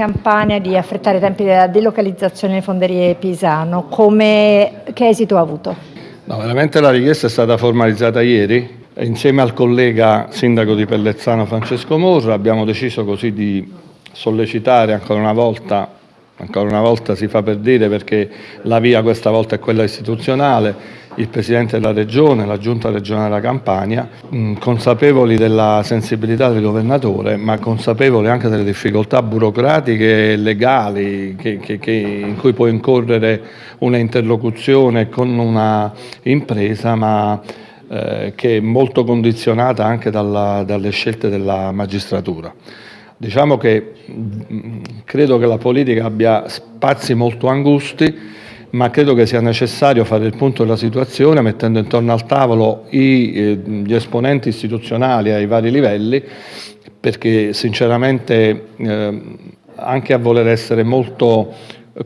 Campania di affrettare i tempi della delocalizzazione delle fonderie Pisano. Come, che esito ha avuto? No, veramente la richiesta è stata formalizzata ieri. Insieme al collega sindaco di Pellezzano Francesco Morra abbiamo deciso così di sollecitare ancora una volta ancora una volta si fa per dire perché la via questa volta è quella istituzionale, il Presidente della Regione, la Giunta regionale della Campania, mh, consapevoli della sensibilità del Governatore, ma consapevoli anche delle difficoltà burocratiche e legali che, che, che in cui può incorrere una interlocuzione con una impresa, ma eh, che è molto condizionata anche dalla, dalle scelte della magistratura. Diciamo che mm, credo che la politica abbia spazi molto angusti, ma credo che sia necessario fare il punto della situazione mettendo intorno al tavolo eh, gli esponenti istituzionali ai vari livelli, perché sinceramente eh, anche a voler essere molto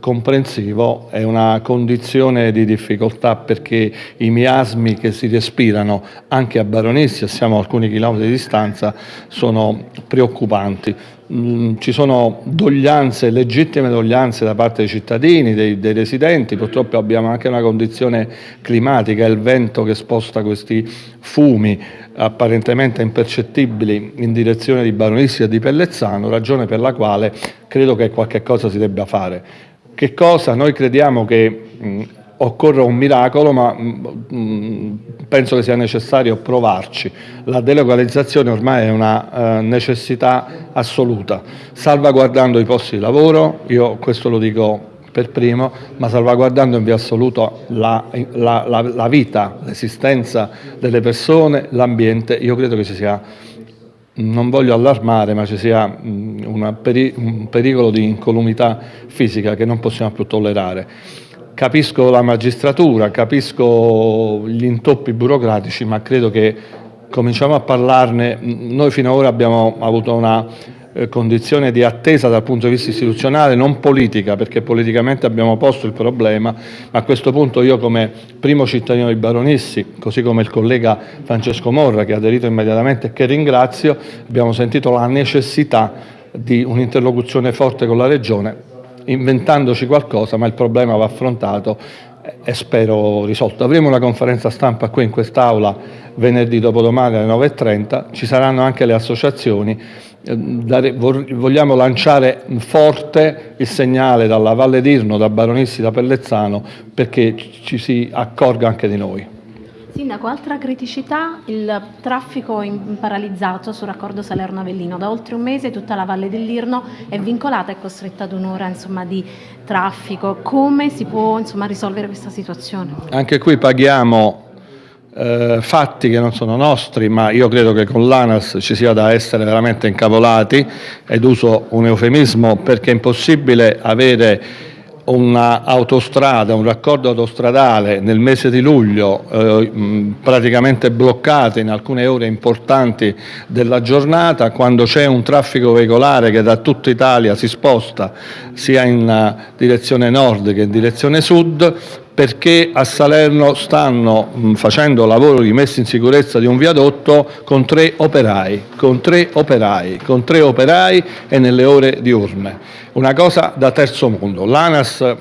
comprensivo è una condizione di difficoltà perché i miasmi che si respirano anche a Baronissia, siamo a alcuni chilometri di distanza, sono preoccupanti. Mm, ci sono doglianze, legittime doglianze da parte dei cittadini, dei, dei, residenti, purtroppo abbiamo anche una condizione climatica, il vento che sposta questi fumi apparentemente impercettibili in direzione di Baronissia e di Pellezzano, ragione per la quale credo che qualche cosa si debba fare. Che cosa? Noi crediamo che mh, occorra un miracolo, ma mh, penso che sia necessario provarci. La delocalizzazione ormai è una uh, necessità assoluta, salvaguardando i posti di lavoro, io questo lo dico per primo, ma salvaguardando in via assoluto la, la, la, la vita, l'esistenza delle persone, l'ambiente, io credo che ci sia non voglio allarmare, ma ci sia peri un pericolo di incolumità fisica che non possiamo più tollerare. Capisco la magistratura, capisco gli intoppi burocratici, ma credo che cominciamo a parlarne. Noi fino ad ora abbiamo avuto una condizione di attesa dal punto di vista istituzionale, non politica, perché politicamente abbiamo posto il problema, ma a questo punto io come primo cittadino di Baronissi, così come il collega Francesco Morra che ha aderito immediatamente e che ringrazio, abbiamo sentito la necessità di un'interlocuzione forte con la Regione, inventandoci qualcosa, ma il problema va affrontato e spero risolto. Avremo una conferenza stampa qui in quest'Aula venerdì dopodomani alle 9.30, ci saranno anche le associazioni vogliamo lanciare forte il segnale dalla Valle d'Irno, da Baronissi, da Pellezzano, perché ci si accorga anche di noi. Sindaco, altra criticità, il traffico in paralizzato sul raccordo Salerno-Avellino. Da oltre un mese tutta la Valle dell'Irno è vincolata e costretta ad un'ora di traffico. Come si può insomma, risolvere questa situazione? Anche qui paghiamo eh, fatti che non sono nostri, ma io credo che con l'ANAS ci sia da essere veramente incavolati ed uso un eufemismo perché è impossibile avere un'autostrada, un raccordo autostradale nel mese di luglio eh, praticamente bloccato in alcune ore importanti della giornata quando c'è un traffico veicolare che da tutta Italia si sposta sia in direzione nord che in direzione sud perché a Salerno stanno mh, facendo lavoro di messa in sicurezza di un viadotto con tre operai, con tre operai, con tre operai e nelle ore diurne. Una cosa da terzo mondo. L'ANAS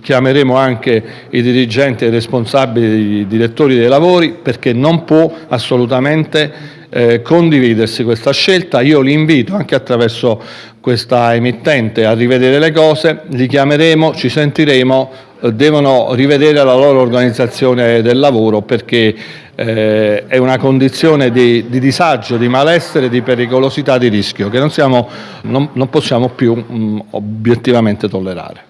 chiameremo anche i dirigenti e i responsabili, i direttori dei lavori perché non può assolutamente eh, condividersi questa scelta. Io li invito anche attraverso questa emittente a rivedere le cose, li chiameremo, ci sentiremo, devono rivedere la loro organizzazione del lavoro perché eh, è una condizione di, di, disagio, di malessere, di pericolosità, di rischio che non, siamo, non, non possiamo più mh, obiettivamente tollerare.